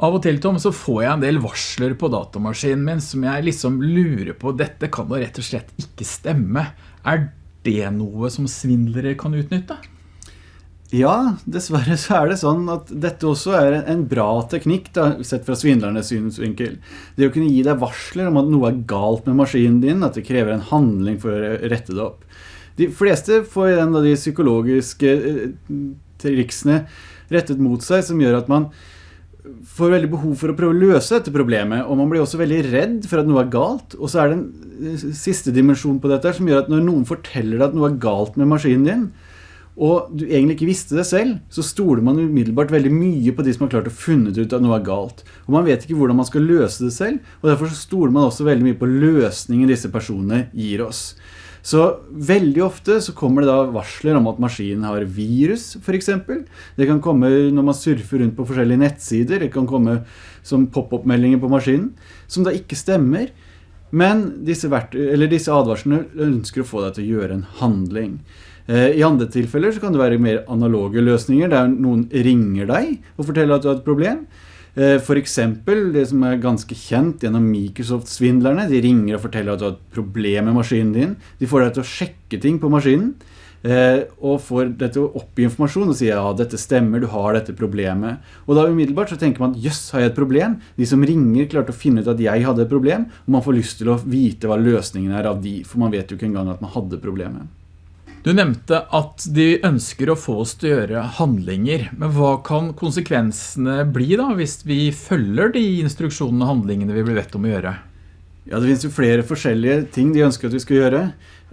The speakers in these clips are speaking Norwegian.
Av og til, Tom, så får jeg en del varsler på datamaskinen min som jeg liksom lurer på, dette kan da rett og slett ikke stemme. Er det noe som svindlere kan utnytte? Ja, dessverre så er det sånn at dette også er en bra teknikk, da, sett fra svindlernes synsvinkel. Det å kunne gi deg varsler om at noe er galt med maskinen din, at det krever en handling for å rette det opp. De fleste får en av de psykologiske eh, triksene rettet mot seg, som gjør at man får veldig behov for å prøve å løse dette problemet, og man blir også veldig redd for at noe er galt. Og så er det en eh, siste dimensjon på dette som gjør at når noen forteller deg at noe er galt med maskinen din, og du egentlig ikke visste det selv, så stoler man umiddelbart veldig mye på de som har klart å funnet ut at noe er galt. Og man vet ikke hvordan man skal løse det selv, og derfor stoler man også veldig mye på løsningen disse personene gir oss. Så veldig ofte så kommer det da varsler om at maskinen har virus, for eksempel. Det kan komme når man surfer rundt på forskjellige nettsider, det kan komme som pop-up-meldinger på maskinen, som da ikke stemmer. Men disse, disse advarslene ønsker å få deg til å gjøre en handling. Eh, I andre tilfeller så kan det være mer analoge løsninger, der noen ringer deg og forteller at du har et problem. Eh, for eksempel, det som er ganske kjent gjennom Microsoft-svindlerne, de ringer og forteller at du har et problem med maskinen din. De får deg til å sjekke ting på maskinen, eh, og får deg til å oppgi informasjon og sier ja, dette stemmer, du har dette problemet. Og da umiddelbart så tenker man, jøss, har jeg et problem? De som ringer klarte å finne ut at jeg hadde et problem, og man får lyst til å vite hva løsningen er av de, for man vet jo ikke engang at man hadde problemet. Du nevnte at de ønsker å få oss til å gjøre handlinger, men hva kan konsekvensene bli da, hvis vi følger de instruksjonene og handlingene vi blir bedt om å gjøre? Ja, det finnes jo flere forskjellige ting de ønsker at vi skal gjøre.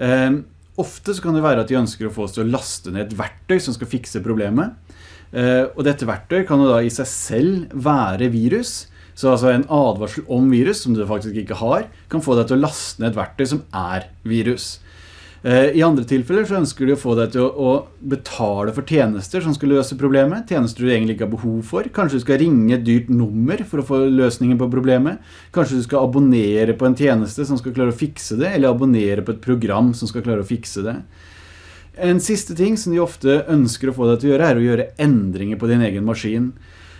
Eh, ofte så kan det være at de ønsker å få oss til å laste ned et verktøy som skal fikse problemet. Eh, og dette verktøy kan jo da i seg selv være virus, så altså en advarsel om virus, som du faktisk ikke har, kan få deg til å laste ned et verktøy som er virus. Eh, I andre tilfeller så ønsker de å få deg til å, betale for tjenester som skal løse problemet. Tjenester du egentlig ikke har behov for. Kanskje du skal ringe et dyrt nummer for å få løsningen på problemet. Kanskje du skal abonnere på en tjeneste som skal klare å fikse det, eller abonnere på et program som skal klare å fikse det. En siste ting som de ofte ønsker å få deg til å gjøre, er å gjøre endringer på din egen maskin.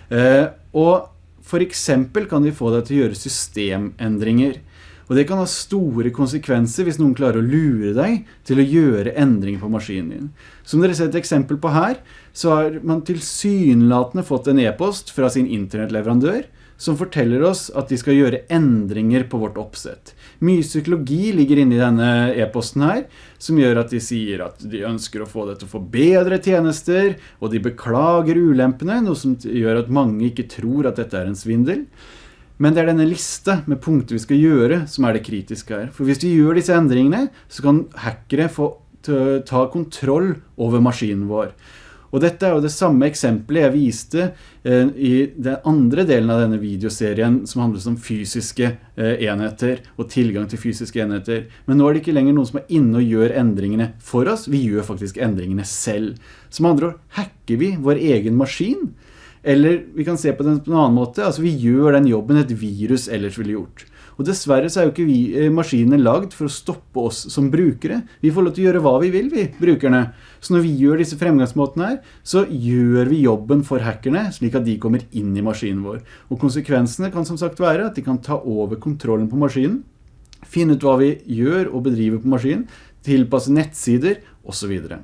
Eh, og for eksempel kan de få deg til å gjøre systemendringer. Og det kan ha store konsekvenser hvis noen klarer å lure deg til å gjøre endringer på maskinen din. Som dere ser et eksempel på her, så har man tilsynelatende fått en e-post fra sin internettleverandør som forteller oss at de skal gjøre endringer på vårt oppsett. Mye psykologi ligger inne i denne e-posten her, som gjør at de sier at de ønsker å få det til å få bedre tjenester, og de beklager ulempene, noe som gjør at mange ikke tror at dette er en svindel. Men det er denne liste med punkter vi skal gjøre som er det kritiske her. For hvis vi gjør disse endringene, så kan hackere få ta kontroll over maskinen vår. Og dette er jo det samme eksempelet jeg viste eh, i den andre delen av denne videoserien som handler om fysiske eh, enheter og tilgang til fysiske enheter. Men nå er det ikke lenger noen som er inne og gjør endringene for oss, vi gjør faktisk endringene selv. Som andre ord, hacker vi vår egen maskin? Eller vi kan se på den på en annen måte, altså vi gjør den jobben et virus ellers ville gjort. Og dessverre så er jo ikke vi, eh, maskinene lagd for å stoppe oss som brukere. Vi får lov til å gjøre hva vi vil, vi, brukerne. Så når vi gjør disse fremgangsmåtene her, så gjør vi jobben for hackerne, slik at de kommer inn i maskinen vår. Og konsekvensene kan som sagt være at de kan ta over kontrollen på maskinen, finne ut hva vi gjør og bedriver på maskinen, tilpasse nettsider, og så videre.